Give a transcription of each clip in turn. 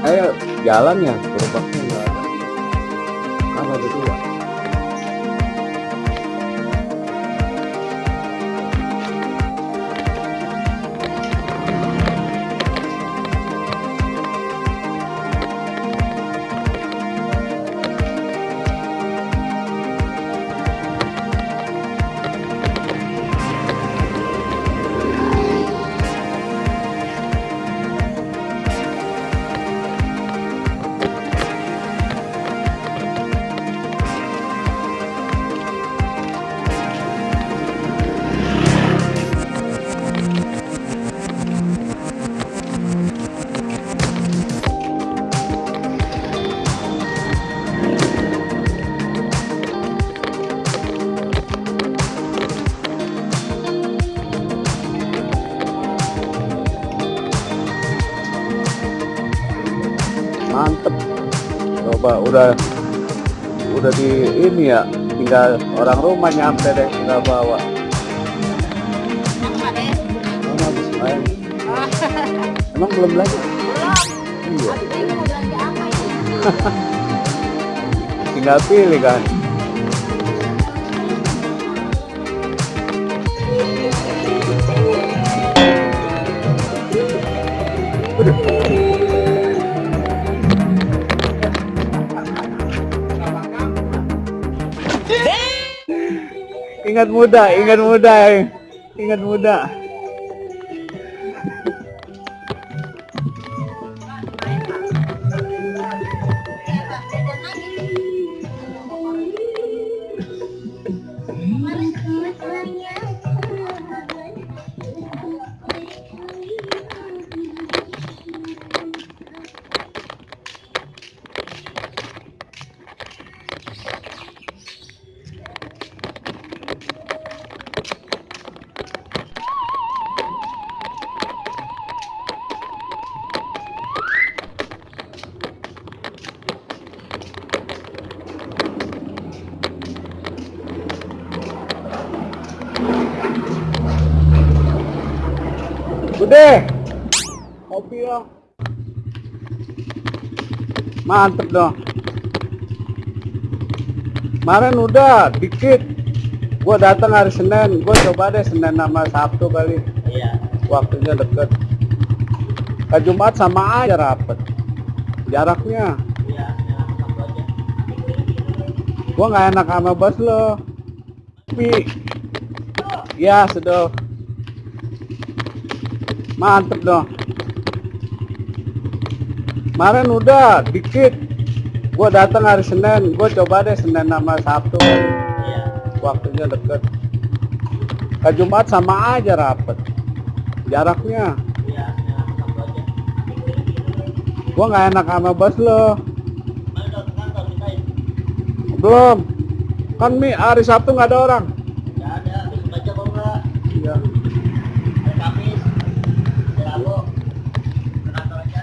ayo jalan ya berubah enggak? ada kan ada coba udah udah di ini ya tinggal orang rumah nyampe deh tinggal bawa. Apa deh? Emang habis main? Emang belum lagi? Iya. Belanja apa ini? tinggal pilih kan ingat muda ingat muda ingat muda Bude, kopi dong. Mantep dong. Kemarin udah dikit. Gua datang hari Senin, gua coba deh Senin sama Sabtu kali. Iya. Waktunya deket. Ke Jumat sama aja rapet. Jaraknya. Iya, ya. Gua nggak enak sama bos lo. Tapi, ya sudah. Mantep dong. Kemarin udah dikit. Gua datang hari Senin, gua coba deh Senin sama Sabtu. Iya. Waktunya deket. Ke Jumat sama aja rapet. Jaraknya. Iya, ya. Gua nggak enak sama bos lo. Belum. Kan Mi hari Sabtu nggak ada orang. Nggak ada, baca kok? Iya. Hari Kamis, hari Rabu, ke kantor aja.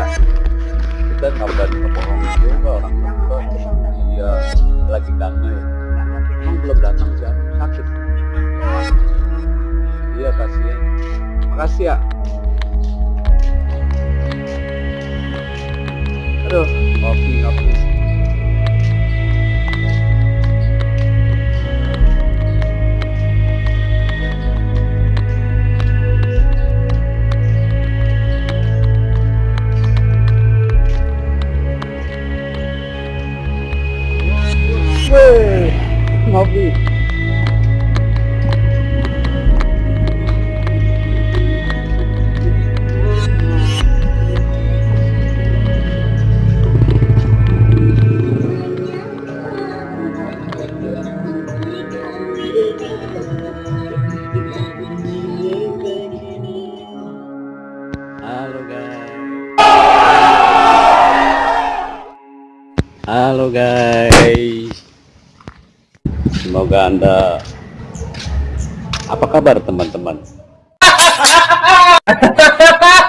ya kita berani kebohong juga orang tua iya. lagi kangen ya emang belum datang siapa sakit. Iya kasihan. Makasih ya. Guys. Semoga Anda apa kabar teman-teman?